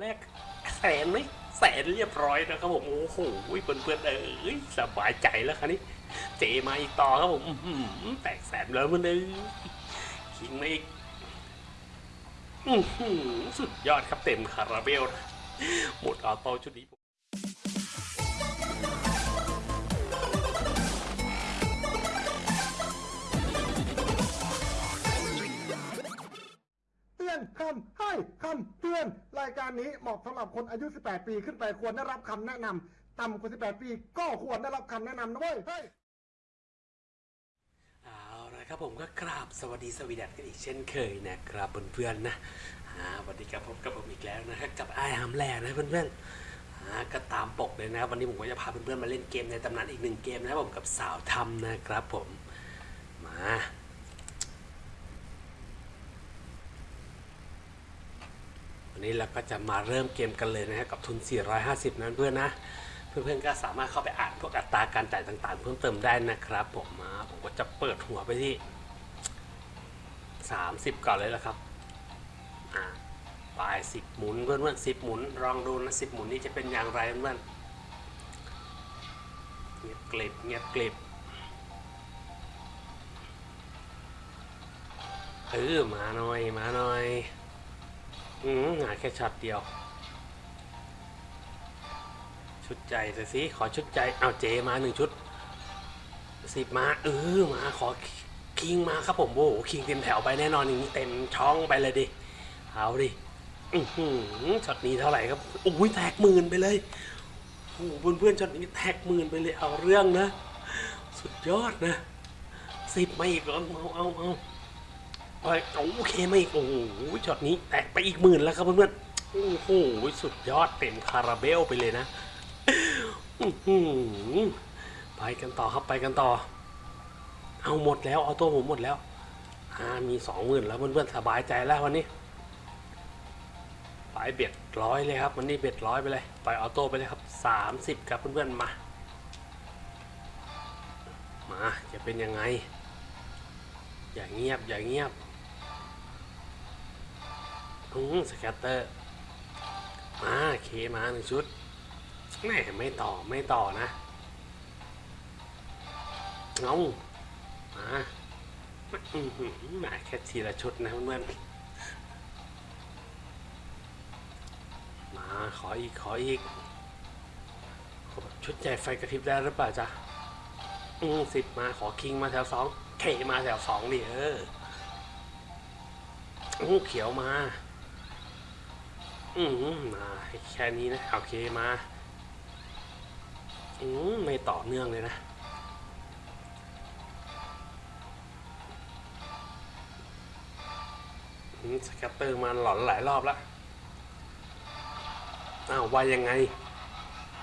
แรกแสนไหมแสนเรียบร้อยนะครับผมโอ้โหเพื่อนเอนๆเอ้ยสบายใจแล้วครับนี้เจมาอีกต่อครับผมแตกแสนแล้วมันเลยคิงมาอีกสุดยอดครับเต็มคาราเบลหมดออโต้ชุดนี้ อนคำให้คำเตือน รายการนี้เหมาะสำหรับคนอายุ 18 ปีขึ้นไปควรได้รับคำแนะนำต่ำกว่า 18 ปีก็ควรได้รับคำแนะนำนะเว้ยเฮ้ยเอาละครับผมก็กราบสวัสดีสวีดัสกันอีกเช่นเคยนะครับเพื่อนๆนะอ่าสวัสดีครับพบกับผมอีกแล้วนะครับกับไอ้ฮัมแลนะเพื่อนๆอ่าก็ตามปกเลยนะครับวันนี้ผมก็จะพาเพื่อนๆมาเล่นเกมในตำนานอีกหนึ่งเกมนะครับผมกับสาวทำนะครับผมมา วันนี้เราก็จะมาเริ่มเกมกันเลยนะครกับทุน 450 นั้นเพื่อนนะ เพื่อนๆก็สามารถเข้าไปอ่านพวกอัตราการจ่ายต่างๆ เพิ่มเติมได้นะครับ ผมมาผมก็จะเปิดหัวไปที่ 30 ก่อนเลยละครับอ่าปลาย 10 หมุนเพื่อนๆ10 หมุนลองดูนะ 10 หมุนนี้จะเป็นอย่างไรเพื่อนเงียบกลิบเงียบกลิบเออมาหน่อย มาหน่อย อืมหาแค่ช็อตเดียว ชุดใจสิขอชุดใจเอาเจมาหนึ่งชุดสิบมาเออมาขอคิงมาครับผมโอ้โหคิงเต็มแถวไปแน่นอนอย่างนี้เต็มช่องไปเลยดิเอาดิอือหือช็อตนี้เท่าไหร่ครับโอ้ยแตกหมื่นไปเลยโอ้โหเพื่อนๆช็อตนี้แตกหมื่นไปเลยเอาเรื่องนะ สุดยอดนะสิบมาอีกเอาเอาเอาเอาเอา โอเคมาอีกโอ้โหช็อตนี้แตกไปอีกหมื่นแล้วครับเพื่อนๆโอ้โหสุดยอดเต็มคาราเบลไปเลยนะไปกันต่อครับไปกันต่อ เอาหมดแล้วเอาตัวผมหมดแล้วอ่ามีสองหมื่นแล้วเพื่อนๆสบายใจแล้ววันนี้ไป bet ร้อยเลยครับวันนี้ bet ร้อยไปเลยไป auto ไปเลยครับสามสิบครับเพื่อนๆมา มาจะเป็นยังไง อย่าเงียบอย่าเงียบ อืม scatter มาเคมาหนึ่งชุดแม่ไม่ต่อไม่ต่อนะเอามาอื้อหือมาแค่ทีละชุดนะเพื่อนมาขออีกขออีกขอชุดใหญ่ไฟกระพริบได้หรือเปล่าจ๊ะอืมสิบมาขอคิงมาแถวสองเคมาแถวสองดิเอออู้เขียวมา อืมมาแค่นี้นะโอเคมาอืมไม่ต่อเนื่องเลยนะอืมสแกตเตอร์มาหลอนหลายรอบล้วอ้าวว่ายังไง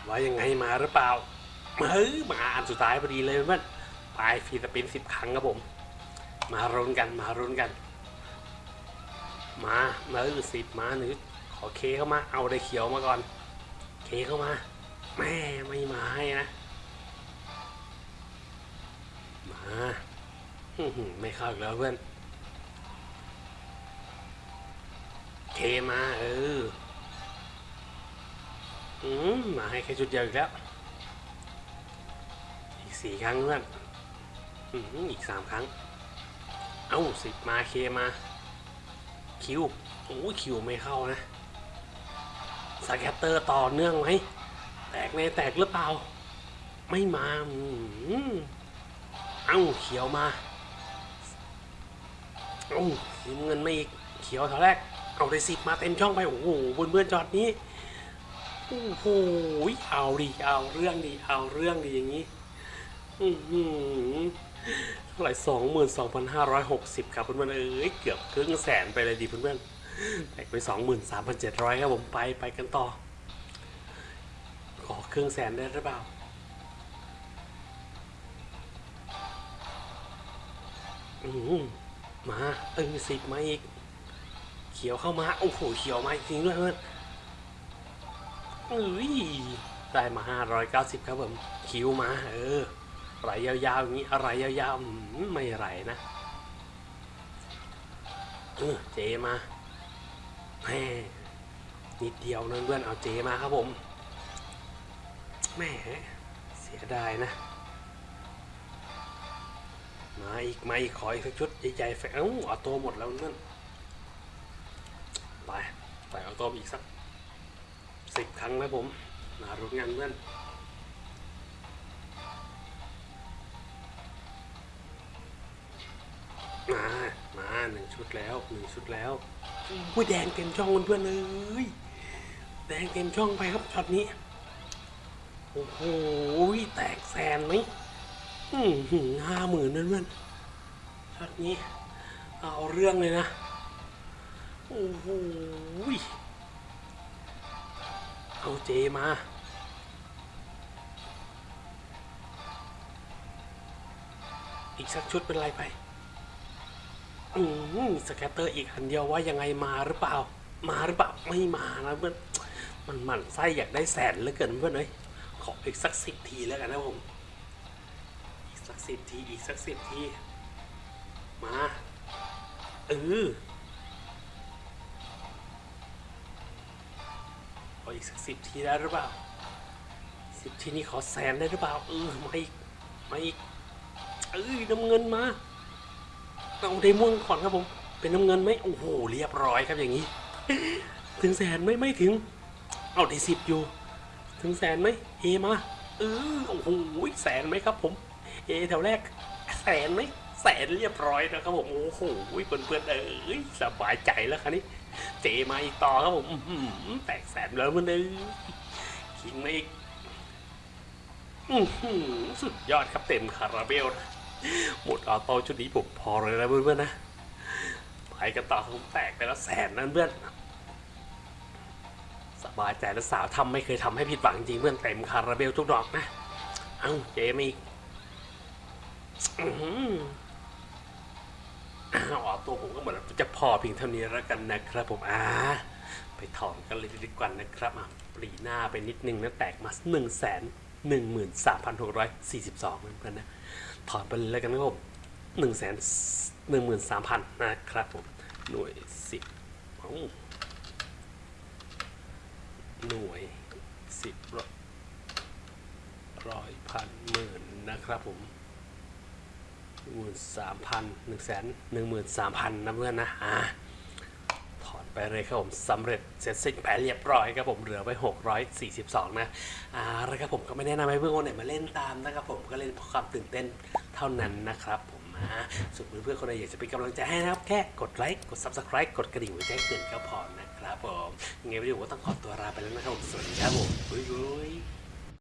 ว่ายังไงมาหรือเปล่าเฮ้ยมาอันสุดท้ายพอดีเลยเพื่อนไปฟรีสปินสิบครั้งครับผม มารุนกันมารุนกัน มามาหรือสิบมาหรือ ขอเคเข้ามา เอาได้เขียวมาก่อน เคเข้ามา แม่ไม่มาให้นะ มาไม่เข้าอีกแล้วเพื่อน เคมาเอออืมมาให้แค่ชุดเดียวอีกแล้ว อีกสี่ครั้งเพื่อนอืมอีกสามครั้ง เอ้าสิบมาเคมา คิวโอ้ยคิวไม่เข้านะ สแกตเตอร์ต่อเนื่องไหมแตกในแตกหรือเปล่า ไม่มาเอ้าเขียวมาเอ้าสีเงินไม่อีกเขียวเท่าแรก เอาได้สิบมาเต็มช่องไป โอ้โหบนเพื่อนจอดนี้โอ้โหเอาดิเอาเรื่องดิเอาเรื่องดิอย่างนี้อือหือเท่าไหร่สองหมื่นสองพันห้าร้อยหกสิบครับเพื่อนๆเอ้ยเกือบครึ่งแสนไปเลยดิเพื่อนๆ แตกไปสองหมื่นสามพันเจ็ดร้อยครับผมไปไปกันต่อ ขอเครึ่องแสนได้หรือเปล่า อืมมาเออสิบมาอีก เขียวเข้ามา โอ้โห เขียวมาจริงด้วยเพื่อนเอ้ยได้มาห้าร้อยเก้าสิบครับผม คิวมา เออไหลยาวๆอย่างนี้อะไรยาวๆไม่ไหลนะเออเจมา แหมนิดเดียวนะเพื่อนเอาเจมาครับผมแหมเสียดายนะ มาอีกมาอีกขออีกสักชุดใหญ่ๆแฟเอ้าเอาตัวหมดแล้วนั่นไปใส่เอาตัวอีกสักสิบครั้งนะผมมารุ้นงานเพื่อนมา มาหนึ่งชุดแล้วหนึ่งชุดแล้ว อุ้แดงเต็มช่องเพื่อนเลย แดงเต็มช่องไปครับช็อตนี้ โอ้โห แตกแสนไหมห้าหมื่นนะเพื่อนช็อตนี้ เอาเรื่องเลยนะ โอ้โห เอาเจมาอีกสักชุดเป็นไรไป อืม scatter อีกอันเดียวว่ายังไงมาหรือเปล่า มาหรือเปล่าไม่มานะเพื่อนมันหมั่นไส้อยากได้แสนเหลือเกินเพื่อนเอ้ยขออีกสักสิบทีแล้วกันนะผมอีกสักสิบทีอีกสักสิบทีมาเออขออีกสักสิบทีได้หรือเปล่าสิบทีนี้ขอแสนได้หรือเปล่าเออมาอีกมาอีกเออน้ำเงินมา เอาได้ม่วงก่อนครับผม เป็นน้ำเงินไหมโอ้โหเรียบร้อยครับอย่างนี้ ถึงแสนไหมไม่ถึง เอาได้สิบอยู่ ถึงแสนไหมเอมาเออโอ้โหแสนไหมครับ ผม เอแถวแรก แสนไหมแสนเรียบร้อยนะครับผมโอ้โหเพื่อนๆเอ้ยสบายใจแล้วคันนี้เจมาอีกต่อครับผมแตกแสนแล้วมันเอ้ยคิงมาอีกสุดยอดครับเต็มคาราเบลนะ หมดออโต้ชุดนี้ผมพอเลยนะเพื่อนๆนะไปกันต่อผมแตกไปแล้วแสนนั่นเพื่อนสบายใจแล้วสาวทำไม่เคยทำให้ผิดหวังจริงเพื่อนเต็มคาราเบลทุกดอกนะเอ้าเจมาอีกอื้อหืออ้าวตัวผมก็เหมือนจะพอเพียงเท่านี้แล้วกันนะครับผมอ่าไปถอนกันเลยดีกว่านะครับอะปรีหน้าไปนิดนึงนะแตกมาหนึ่งแสนหนึ่งหมื่นสามพันหกร้อยสี่สิบสองเพื่อนๆนะ ถอดไปเลยแล้วกันนะครับผมหนึ่งแสนหนึ่งหมื่นสามพันนะครับผมหน่วยสิบหน่วยสิบร้อยร้อยพันหมื่นนะครับผมหมื่นสามพันหนึ่งแสนหนึ่งหมื่นสามพันนะเพื่อนนะอ่า ไปเลยครับผมสำเร็จเสร็จสิ้นไปเรียบร้อยครับผมเหลือไป 642 นะอ่าแล้วครับผมก็ไม่แนะนำให้เพื่อนคนไหนมาเล่นตามนะครับผมก็เล่นเพราะความตื่นเต้นเท่านั้นนะครับผมอ่าส่วนเพื่อนๆคนไหนอยากจะเป็นกำลังใจให้นะครับ แค่กดไลค์กด subscribe กดกระดิ่งไว้แจ้งเตือนก็พอนะครับผมยังไงวิดีโอก็ต้องขอตัวลาไปแล้วนะครับผมสวัสดีครับผม